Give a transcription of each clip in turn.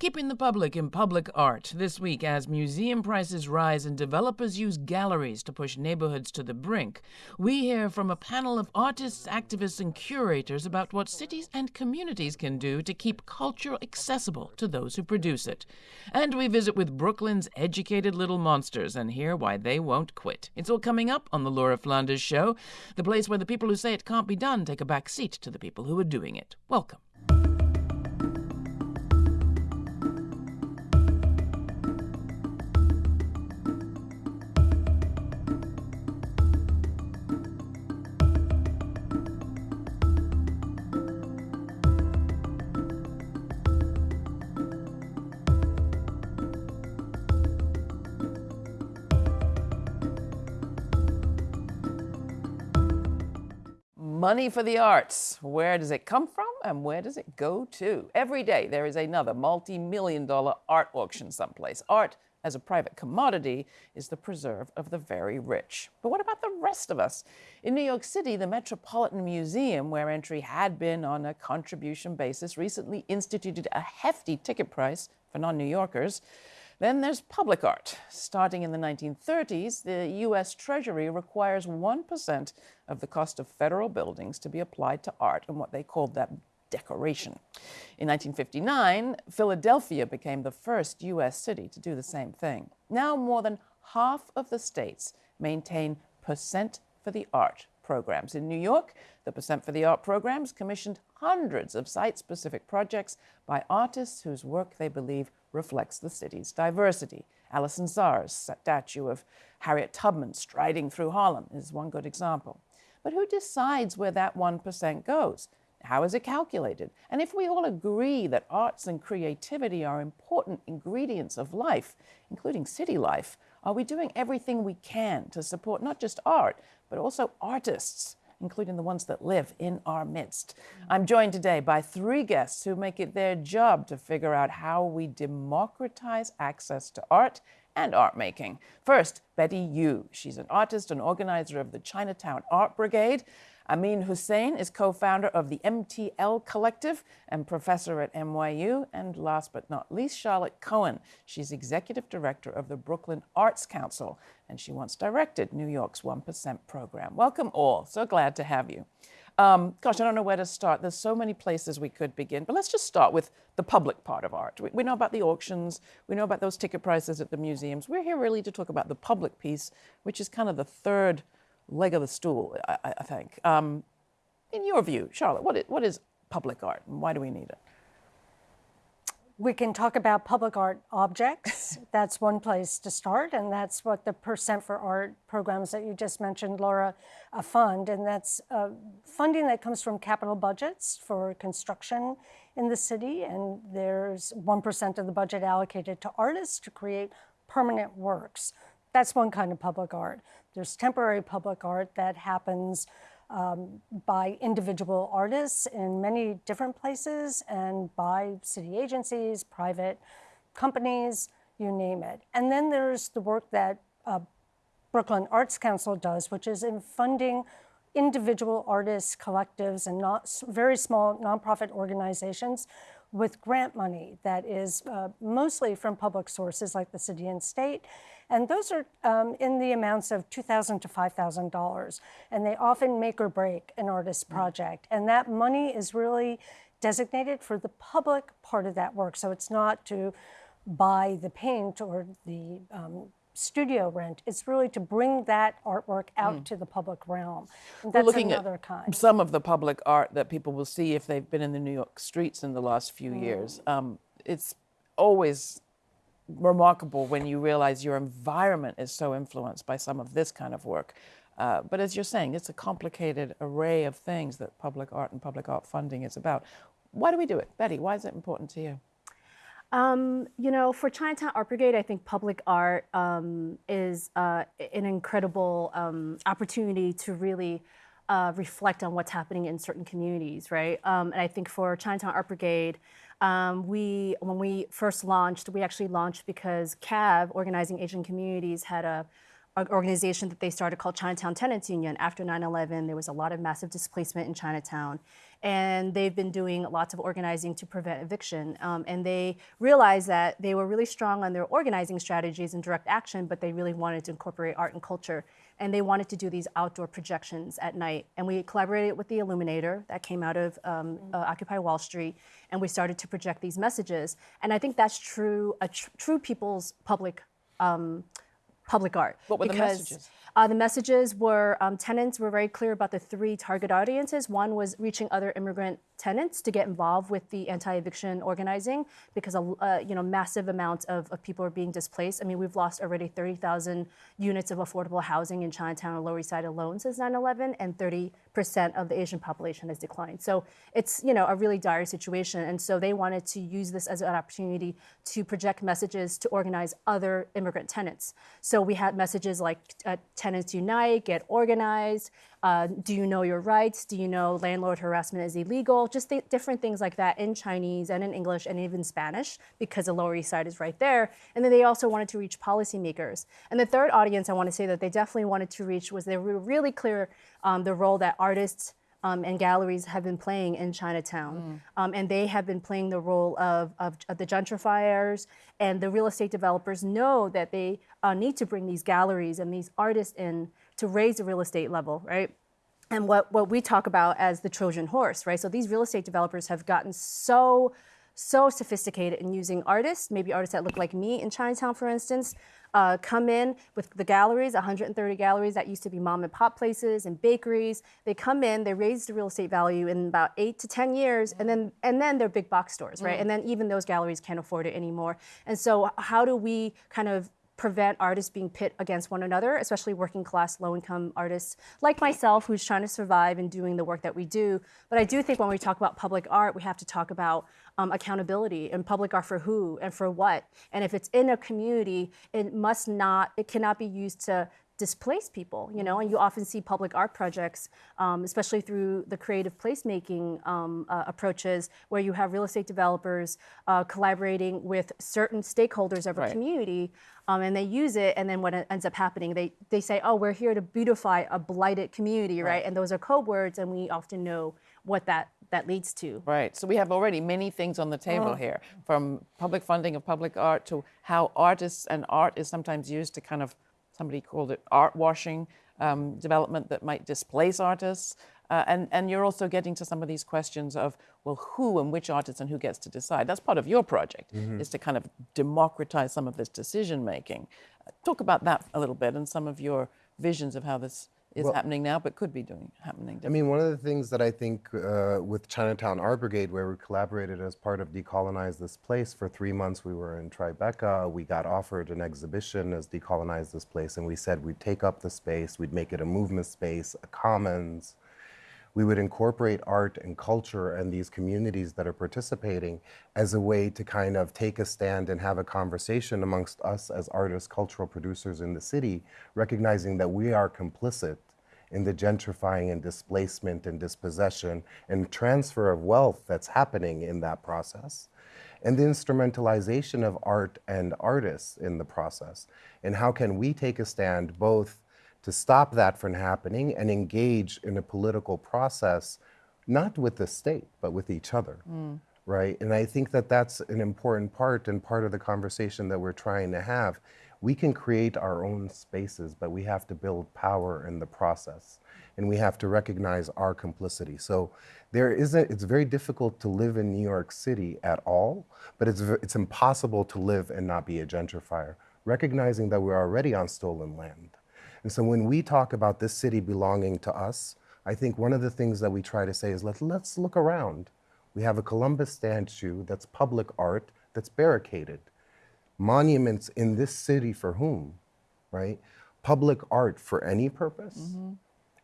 Keeping the public in public art this week as museum prices rise and developers use galleries to push neighborhoods to the brink. We hear from a panel of artists, activists, and curators about what cities and communities can do to keep culture accessible to those who produce it. And we visit with Brooklyn's educated little monsters and hear why they won't quit. It's all coming up on the Laura Flanders Show, the place where the people who say it can't be done take a back seat to the people who are doing it. Welcome. Money for the arts. Where does it come from and where does it go to? Every day there is another multi million dollar art auction someplace. Art, as a private commodity, is the preserve of the very rich. But what about the rest of us? In New York City, the Metropolitan Museum, where entry had been on a contribution basis, recently instituted a hefty ticket price for non New Yorkers. Then there's public art. Starting in the 1930s, the U.S. Treasury requires 1% of the cost of federal buildings to be applied to art and what they called that decoration. In 1959, Philadelphia became the first U.S. city to do the same thing. Now more than half of the states maintain percent for the art programs. In New York, the Percent for the Art programs commissioned hundreds of site-specific projects by artists whose work they believe reflects the city's diversity. Alison Saar's statue of Harriet Tubman striding through Harlem is one good example. But who decides where that 1% goes? How is it calculated? And if we all agree that arts and creativity are important ingredients of life, including city life, are we doing everything we can to support not just art, but also artists, including the ones that live in our midst? Mm-hmm. I'm joined today by three guests who make it their job to figure out how we democratize access to art and art making. First, Betty Yu. She's an artist and organizer of the Chinatown Art Brigade. Amin Husain is co-founder of the MTL Collective and professor at NYU. And last but not least, Charlotte Cohen. She's executive director of the Brooklyn Arts Council, and she once directed New York's 1% program. Welcome all. So glad to have you. Um, gosh, I don't know where to start. There's so many places we could begin, but let's just start with the public part of art. We, we, know about the auctions, we know about those ticket prices at the museums. We're here really to talk about the public piece, which is kind of the third leg of the stool, I, I think. Um, in your view, Charlotte, what is, what is public art and why do we need it? We can talk about public art objects. that's one place to start, and that's what the Percent for Art programs that you just mentioned, Laura, uh, fund. And that's uh, funding that comes from capital budgets for construction in the city. And there's 1% of the budget allocated to artists to create permanent works. That's one kind of public art. There's temporary public art that happens um, by individual artists in many different places and by city agencies, private companies, you name it. And then there's the work that uh, Brooklyn Arts Council does, which is in funding individual artists, collectives, and not very small nonprofit organizations with grant money that is uh, mostly from public sources like the city and state and those are um, in the amounts of 2,000 to $5,000. And they often make or break an artist's mm. project. And that money is really designated for the public part of that work. So it's not to buy the paint or the um, studio rent. It's really to bring that artwork out mm. to the public realm. And that's We're looking another at kind. Some of the public art that people will see if they've been in the New York streets in the last few mm. years. Um, it's always remarkable when you realize your environment is so influenced by some of this kind of work. Uh, but as you're saying, it's a complicated array of things that public art and public art funding is about. Why do we do it? Betty, why is it important to you? Um, you know, for Chinatown Art Brigade, I think public art um, is uh, an incredible um, opportunity to really uh, reflect on what's happening in certain communities, right? Um, and I think for Chinatown Art Brigade, um, we, when we first launched, we actually launched because CAAAV, Organizing Asian Communities, had a an organization that they started called Chinatown Tenants Union. After 9 11, there was a lot of massive displacement in Chinatown. And they've been doing lots of organizing to prevent eviction. Um, and they realized that they were really strong on their organizing strategies and direct action, but they really wanted to incorporate art and culture. And they wanted to do these outdoor projections at night. And we collaborated with the Illuminator that came out of um, uh, Occupy Wall Street. And we started to project these messages. And I think that's true, a tr- true people's public um, public art. What were the because, messages? Uh, the messages were um, tenants were very clear about the three target audiences. One was reaching other immigrant tenants to get involved with the anti-eviction organizing because a uh, you know massive amounts of, of people are being displaced. I mean, we've lost already 30,000 units of affordable housing in Chinatown and Lower East Side alone since 9/11, and 30 percent of the Asian population has declined. So it's you know a really dire situation, and so they wanted to use this as an opportunity to project messages to organize other immigrant tenants. So we had messages like uh, "Tenants Unite," "Get Organized," uh, "Do you know your rights?" "Do you know landlord harassment is illegal?" Just th- different things like that in Chinese and in English and even Spanish because the Lower East Side is right there. And then they also wanted to reach policymakers. And the third audience I want to say that they definitely wanted to reach was they were really clear um, the role that artists um, and galleries have been playing in Chinatown. Um, and they have been playing the role of, of, of the gentrifiers and the real estate developers know that they uh, need to bring these galleries and these artists in to raise the real estate level, right? and what, what we talk about as the Trojan horse, right? So these real estate developers have gotten so, so sophisticated in using artists, maybe artists that look like me in Chinatown, for instance, uh, come in with the galleries, 130 galleries that used to be mom and pop places and bakeries. They come in, they raise the real estate value in about eight to 10 years, and then and then they're big box stores, right? And then even those galleries can't afford it anymore. And so how do we kind of prevent artists being pit against one another, especially working class, low income artists like myself, who's trying to survive and doing the work that we do. But I do think when we talk about public art, we have to talk about um, accountability and public art for who and for what. And if it's in a community, it must not, it cannot be used to displace people, you know, and you often see public art projects, um, especially through the creative placemaking um, uh, approaches, where you have real estate developers uh, collaborating with certain stakeholders of a Right. community, um, and they use it, and then what ends up happening, they they say, oh, we're here to beautify a blighted community, right? And those are code words, and we often know what that that leads to. Right. So we have already many things on the table here, from public funding of public art to how artists and art is sometimes used to kind of, somebody called it art washing um, development that might displace artists. Uh, and, and you're also getting to some of these questions of, well, who and which artists and who gets to decide. That's part of your project, is to kind of democratize some of this decision making. talk about that a little bit and some of your visions of how this is happening now, but could be doing happening. I mean, one of the things that I think uh, with Chinatown Art Brigade, where we collaborated as part of Decolonize This Place, for three months we were in Tribeca. We got offered an exhibition as Decolonize This Place, and we said we'd take up the space, we'd make it a movement space, a commons. We would incorporate art and culture and these communities that are participating as a way to kind of take a stand and have a conversation amongst us as artists, cultural producers in the city, recognizing that we are complicit in the gentrifying and displacement and dispossession and transfer of wealth that's happening in that process. And the instrumentalization of art and artists in the process. And how can we take a stand both to stop that from happening and engage in a political process, not with the state, but with each other? Mm. right? And I think that that's an important part and part of the conversation that we're trying to have. We can create our own spaces, but we have to build power in the process, and we have to recognize our complicity. So there isn't. It's very difficult to live in New York City at all, but it's, it's impossible to live and not be a gentrifier. Recognizing that we're already on stolen land. And so when we talk about this city belonging to us, I think one of the things that we try to say is let, let's look around. We have a Columbus statue that's public art that's barricaded. Monuments in this city for whom, right? Public art for any purpose, mm-hmm.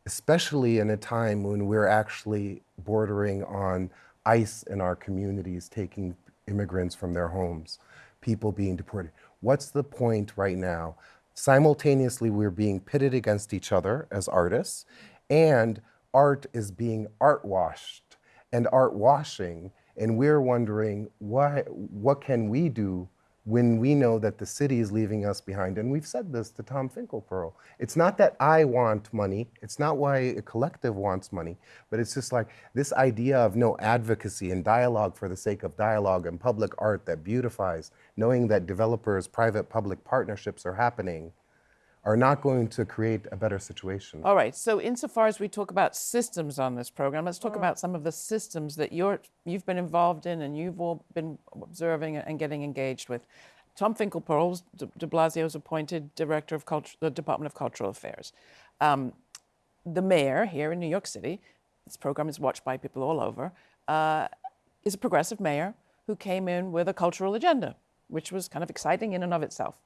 especially in a time when we're actually bordering on ICE in our communities, taking immigrants from their homes, people being deported. What's the point right now? Simultaneously, we're being pitted against each other as artists, and art is being art washed and art washing, and we're wondering why, what can we do when we know that the city is leaving us behind. And we've said this to Tom Finkelpearl. It's not that I want money, it's not why a collective wants money, but it's just like this idea of no advocacy and dialogue for the sake of dialogue and public art that beautifies, knowing that developers, private public partnerships are happening, are not going to create a better situation. All right. So, insofar as we talk about systems on this program, let's talk about some of the systems that you're you've been involved in and you've all been observing and getting engaged with. Tom Finkelpearl, De, de Blasio's appointed director of culture, the Department of Cultural Affairs. Um, the mayor here in New York City, this program is watched by people all over, uh, is a progressive mayor who came in with a cultural agenda, which was kind of exciting in and of itself.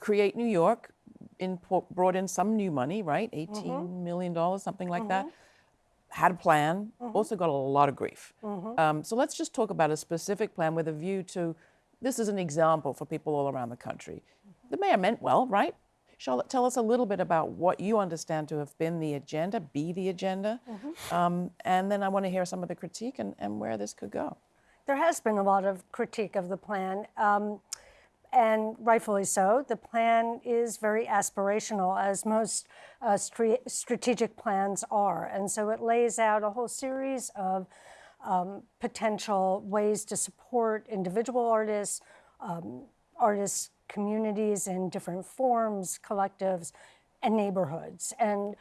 Create New York in, brought in some new money, right? eighteen million dollars, something like that. Had a plan, also got a lot of grief. Um, so let's just talk about a specific plan with a view to this is an example for people all around the country. The mayor meant well, right? Charlotte, tell us a little bit about what you understand to have been the agenda, be the agenda, um, and then I want to hear some of the critique and, and where this could go. There has been a lot of critique of the plan, um, and rightfully so. The plan is very aspirational, as most uh, strategic plans are. And so it lays out a whole series of um, potential ways to support individual artists, um, artists' communities in different forms, collectives, and neighborhoods. And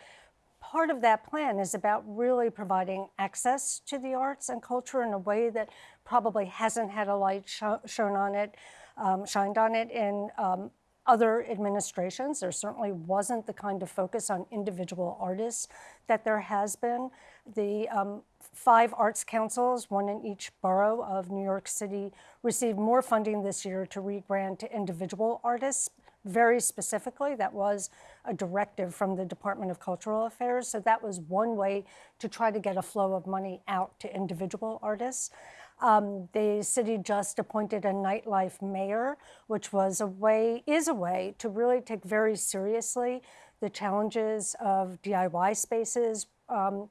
part of that plan is about really providing access to the arts and culture in a way that probably hasn't had a light sh- shown on it, um, shined on it in um, other administrations. There certainly wasn't the kind of focus on individual artists that there has been. The um, five arts councils, one in each borough of New York City, received more funding this year to re-grant to individual artists. Very specifically, that was a directive from the Department of Cultural Affairs. So that was one way to try to get a flow of money out to individual artists. Um, the city just appointed a nightlife mayor, which was a way, is a way to really take very seriously the challenges of DIY spaces um,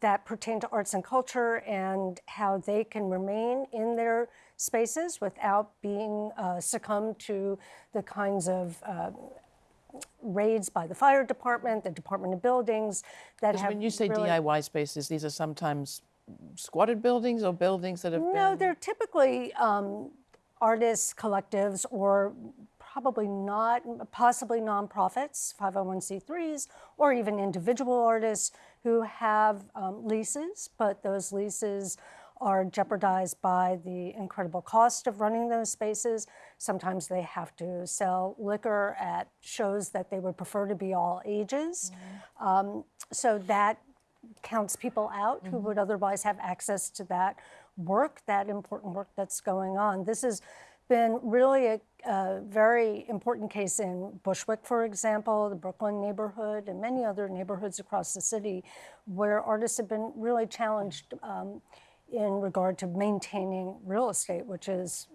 that pertain to arts and culture and how they can remain in their spaces without being uh, succumb to the kinds of uh, raids by the fire department, the Department of Buildings that have. When you say really- DIY spaces, these are sometimes squatted buildings or buildings that have No, been. they're typically um, artists, collectives, or probably not, possibly nonprofits, 501c3s, or even individual artists who have um, leases, but those leases are jeopardized by the incredible cost of running those spaces. Sometimes they have to sell liquor at shows that they would prefer to be all ages. Um, so that counts people out who would otherwise have access to that work, that important work that's going on. This has been really a, a very important case in Bushwick, for example, the Brooklyn neighborhood, and many other neighborhoods across the city where artists have been really challenged um, in regard to maintaining real estate, which is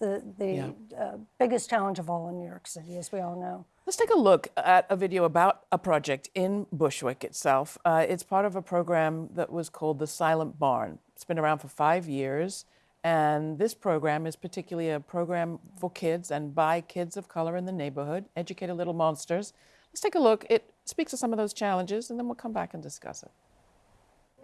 the, the Yeah. uh, biggest challenge of all in New York City, as we all know. Let's take a look at a video about a project in Bushwick itself. Uh, it's part of a program that was called the Silent Barn. It's been around for five years, and this program is particularly a program for kids and by kids of color in the neighborhood, Educated Little Monsters. Let's take a look. It speaks to some of those challenges, and then we'll come back and discuss it.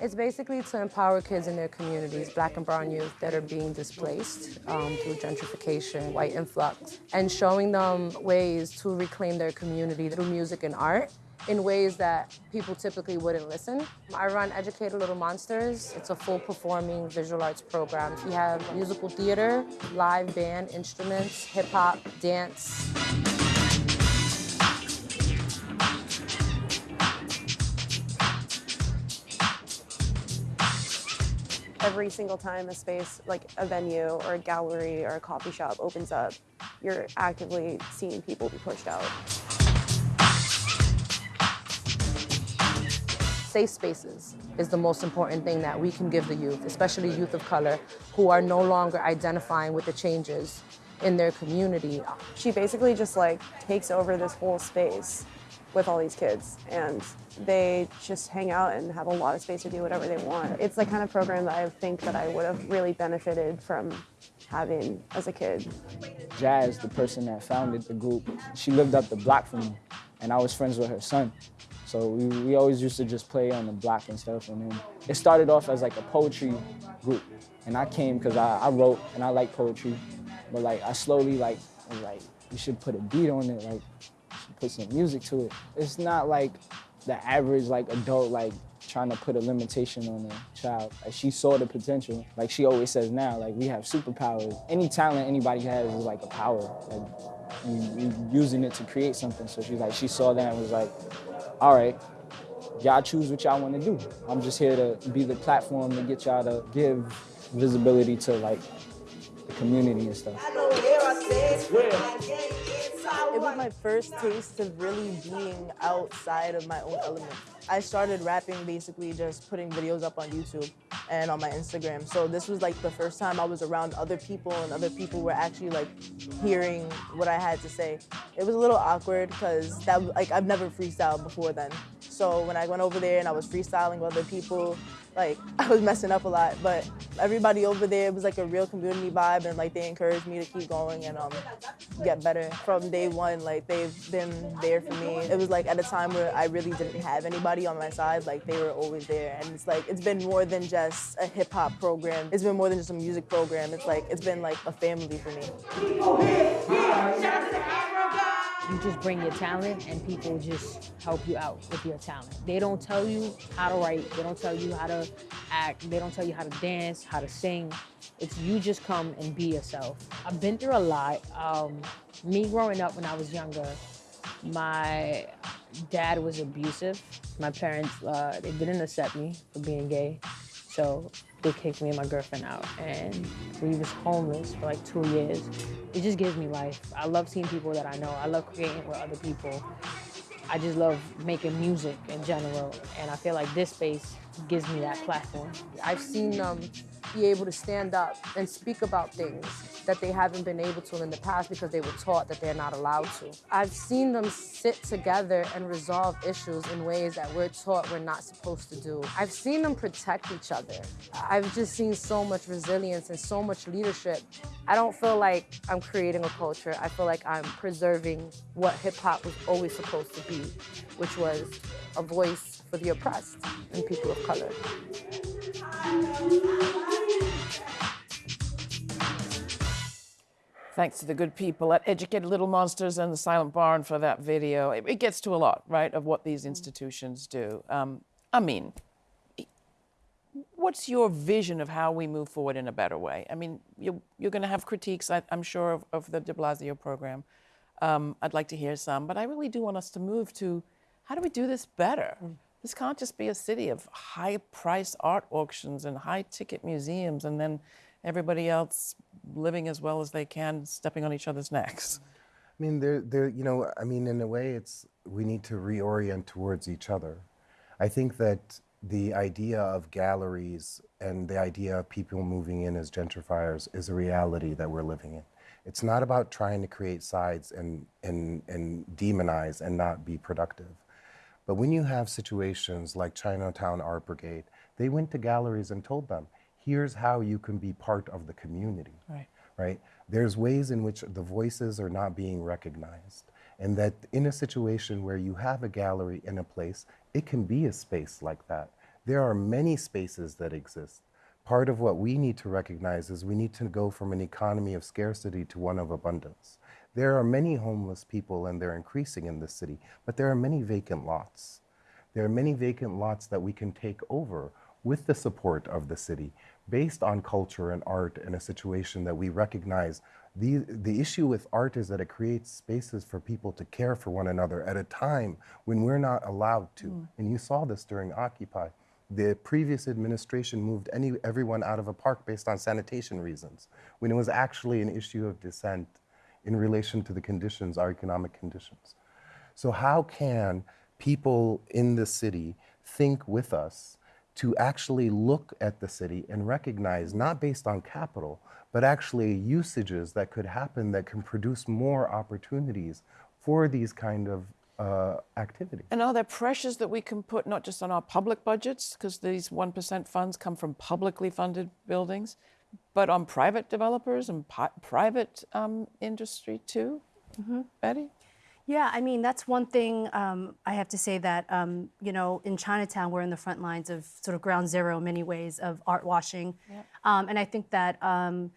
It's basically to empower kids in their communities, black and brown youth that are being displaced um, through gentrification, white influx, and showing them ways to reclaim their community through music and art in ways that people typically wouldn't listen. I run Educated Little Monsters. It's a full performing visual arts program. We have musical theater, live band, instruments, hip hop, dance. Every single time a space like a venue or a gallery or a coffee shop opens up, you're actively seeing people be pushed out. safe spaces is the most important thing that we can give the youth, especially youth of color who are no longer identifying with the changes in their community. She basically just like takes over this whole space with all these kids and they just hang out and have a lot of space to do whatever they want. It's the kind of program that I think that I would have really benefited from having as a kid? Jazz, the person that founded the group, she lived up the block from me, and I was friends with her son. So we, we always used to just play on the block and stuff. And then it started off as like a poetry group, and I came because I, I wrote and I like poetry, but like I slowly like was like you should put a beat on it, like put some music to it. It's not like the average like adult like trying to put a limitation on a child. Like she saw the potential. Like she always says now, like we have superpowers. Any talent anybody has is like a power. Like you, you using it to create something. So she's like, she saw that and was like, all right, y'all choose what y'all want to do. I'm just here to be the platform to get y'all to give visibility to like the community and stuff. It was my first taste of really being outside of my own element. I started rapping basically just putting videos up on YouTube and on my Instagram. So this was like the first time I was around other people and other people were actually like hearing what I had to say. It was a little awkward because that like I've never freestyled before then. So when I went over there and I was freestyling with other people, like I was messing up a lot, but everybody over there was like a real community vibe and like they encouraged me to keep going and um, get better from day one. Like they've been there for me. It was like at a time where I really didn't have anybody on my side. Like they were always there, and it's like it's been more than just a hip hop program. It's been more than just a music program. It's like it's been like a family for me. You just bring your talent and people just help you out with your talent. They don't tell you how to write, they don't tell you how to act, they don't tell you how to dance, how to sing. It's you just come and be yourself. I've been through a lot. Um, me growing up when I was younger, my dad was abusive. My parents, uh, they didn't accept me for being gay. So they kicked me and my girlfriend out and we was homeless for like two years. It just gives me life. I love seeing people that I know. I love creating with other people. I just love making music in general and I feel like this space gives me that platform. I've seen them be able to stand up and speak about things that they haven't been able to in the past because they were taught that they're not allowed to. I've seen them sit together and resolve issues in ways that we're taught we're not supposed to do. I've seen them protect each other. I've just seen so much resilience and so much leadership. I don't feel like I'm creating a culture. I feel like I'm preserving what hip hop was always supposed to be, which was a voice for the oppressed and people of color. Thanks to the good people at Educated Little Monsters and the Silent Barn for that video. It, it gets to a lot, right, of what these institutions do. Um, I mean, what's your vision of how we move forward in a better way? I mean, you're, you're going to have critiques, I, am sure, of, of, the de Blasio program. Um, I'd like to hear some, but I really do want us to move to how do we do this better? Mm. This can't just be a city of high price art auctions and high ticket museums and then everybody else living as well as they can, stepping on each other's necks. I mean, there, there, you know, I mean, in a way, it's we need to reorient towards each other. I think that the idea of galleries and the idea of people moving in as gentrifiers is a reality that we're living in. It's not about trying to create sides and, and, and demonize and not be productive. But when you have situations like Chinatown Art Brigade, they went to galleries and told them, here's how you can be part of the community. Right. Right? There's ways in which the voices are not being recognized. And that in a situation where you have a gallery in a place, it can be a space like that. There are many spaces that exist. Part of what we need to recognize is we need to go from an economy of scarcity to one of abundance. There are many homeless people and they're increasing in this city, but there are many vacant lots. There are many vacant lots that we can take over with the support of the city based on culture and art in a situation that we recognize. The, the issue with art is that it creates spaces for people to care for one another at a time when we're not allowed to. Mm. And you saw this during Occupy. The previous administration moved any, everyone out of a park based on sanitation reasons, when it was actually an issue of dissent in relation to the conditions, our economic conditions. So how can people in the city think with us to actually look at the city and recognize, not based on capital, but actually usages that could happen that can produce more opportunities for these kind of uh, activities. And are there pressures that we can put not just on our public budgets, because these 1% funds come from publicly funded buildings, but on private developers and pi- private um, industry too? Betty? Yeah, I mean, that's one thing um, I have to say that, um, you know, in Chinatown, we're in the front lines of sort of ground zero in many ways of art washing. Um, and I think that um,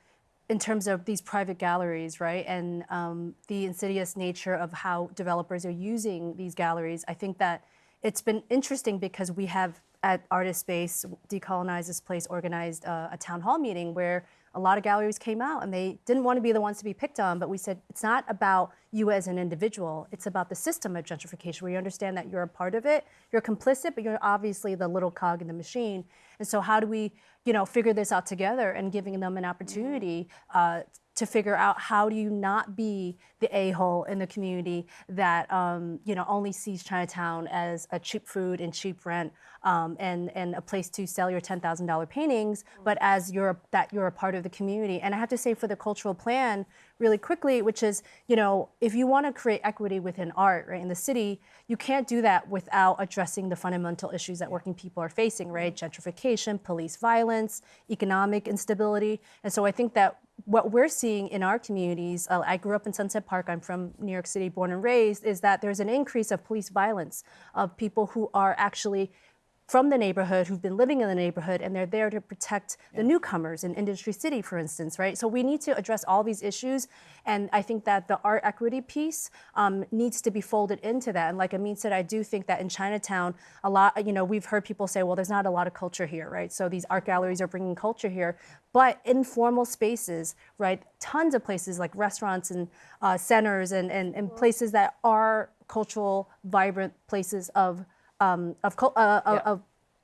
in terms of these private galleries, right, and um, the insidious nature of how developers are using these galleries, I think that it's been interesting because we have at Artist Space, Decolonize This Place, organized uh, a town hall meeting where a lot of galleries came out and they didn't want to be the ones to be picked on, but we said it's not about you as an individual, it's about the system of gentrification. Where you understand that you're a part of it, you're complicit, but you're obviously the little cog in the machine. And so how do we, you know, figure this out together and giving them an opportunity uh, to figure out how do you not be the a-hole in the community that um, you know only sees Chinatown as a cheap food and cheap rent um, and and a place to sell your ten thousand dollar paintings, but as you're that you're a part of the community. And I have to say for the cultural plan, really quickly, which is you know if you want to create equity within art right in the city, you can't do that without addressing the fundamental issues that working people are facing, right? Gentrification, police violence, economic instability, and so I think that what we're seeing in our communities, uh, I grew up in Sunset Park, I'm from New York City, born and raised, is that there's an increase of police violence, of people who are actually from the neighborhood who've been living in the neighborhood and they're there to protect the newcomers in Industry City, for instance, right? So we need to address all these issues. And I think that the art equity piece um, needs to be folded into that. And like Amin said, I do think that in Chinatown, a lot, you know, we've heard people say, well, there's not a lot of culture here, right? So these art galleries are bringing culture here. But informal spaces, right? Tons of places like restaurants and uh, centers and, and, and places that are cultural, vibrant places of um, of, uh, Yeah. of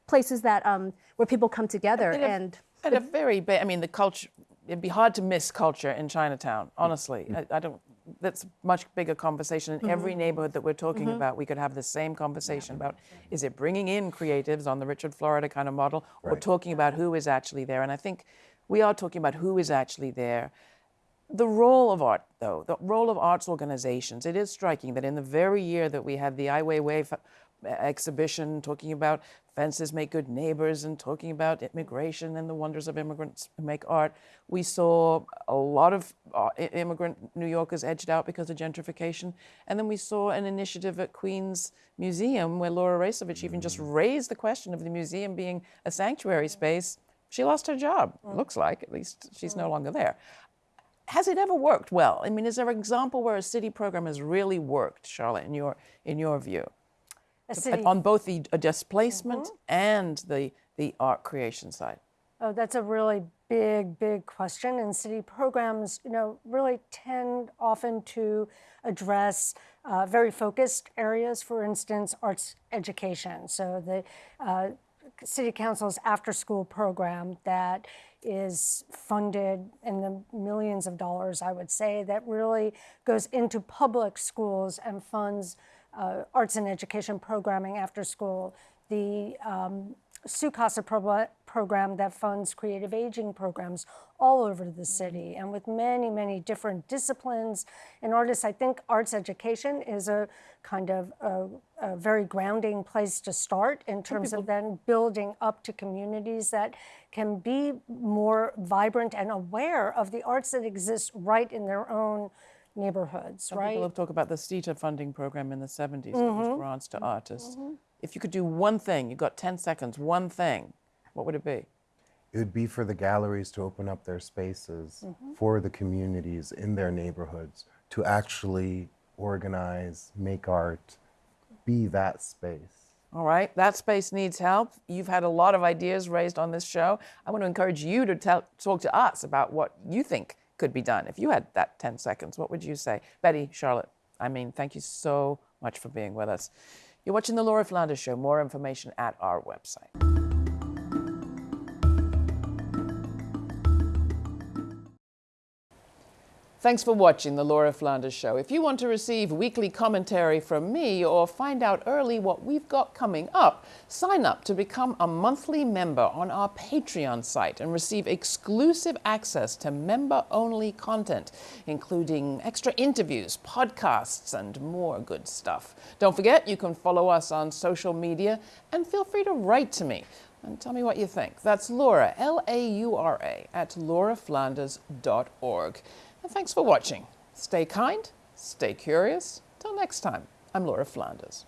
places that um, where people come together At a- and At a very, ba- I mean, the culture, it'd be hard to miss culture in Chinatown, honestly. I, I don't, that's a much bigger conversation. In every neighborhood that we're talking about, we could have the same conversation about is it bringing in creatives on the Richard Florida kind of model or talking about who is actually there? And I think we are talking about who is actually there. The role of art, though, the role of arts organizations, it is striking that in the very year that we had the Ai Weiwei f- exhibition talking about fences make good neighbors and talking about immigration and the wonders of immigrants who make art, we saw a lot of uh, immigrant New Yorkers edged out because of gentrification. And then we saw an initiative at Queens Museum where Laura Raicovich even just mm. raised the question of the museum being a sanctuary space. She lost her job, mm. looks like, at least she's no mm. longer there has it ever worked well? I mean, is there an example where a city program has really worked, Charlotte, in your in your view, on both the displacement and the the art creation side? oh, that's a really big, big question. And city programs, you know, really tend often to address uh, very focused areas. For instance, arts education. So the uh, city council's after-school program that is funded in the millions of dollars, I would say, that really goes into public schools and funds uh, arts and education programming after school. The um, SU-CASA pro- program that funds creative aging programs all over the city and with many, many different disciplines and artists. I think arts education is a kind of a, a very grounding place to start in terms of then building up to communities that can be more vibrant and aware of the arts that exist right in their own neighborhoods, Some right? people have talked about the CETA funding program in the 70s, which was mm-hmm. grants to mm-hmm. artists. Mm-hmm. If you could do one thing, you've got 10 seconds, one thing, what would it be? It would be for the galleries to open up their spaces for the communities in their neighborhoods to actually organize, make art, be that space. All right, that space needs help. You've had a lot of ideas raised on this show. I want to encourage you to tell, talk to us about what you think could be done. If you had that 10 seconds, what would you say? Betty, Charlotte, I mean, thank you so much for being with us. You're watching The Laura Flanders Show. More information at our website. Thanks for watching The Laura Flanders Show. If you want to receive weekly commentary from me or find out early what we've got coming up, sign up to become a monthly member on our Patreon site and receive exclusive access to member only content, including extra interviews, podcasts, and more good stuff. Don't forget, you can follow us on social media and feel free to write to me. and tell me what you think. That's Laura, L A U R A, at lauraflanders.org. And thanks for watching. Stay kind, stay curious. Till next time, I'm Laura Flanders.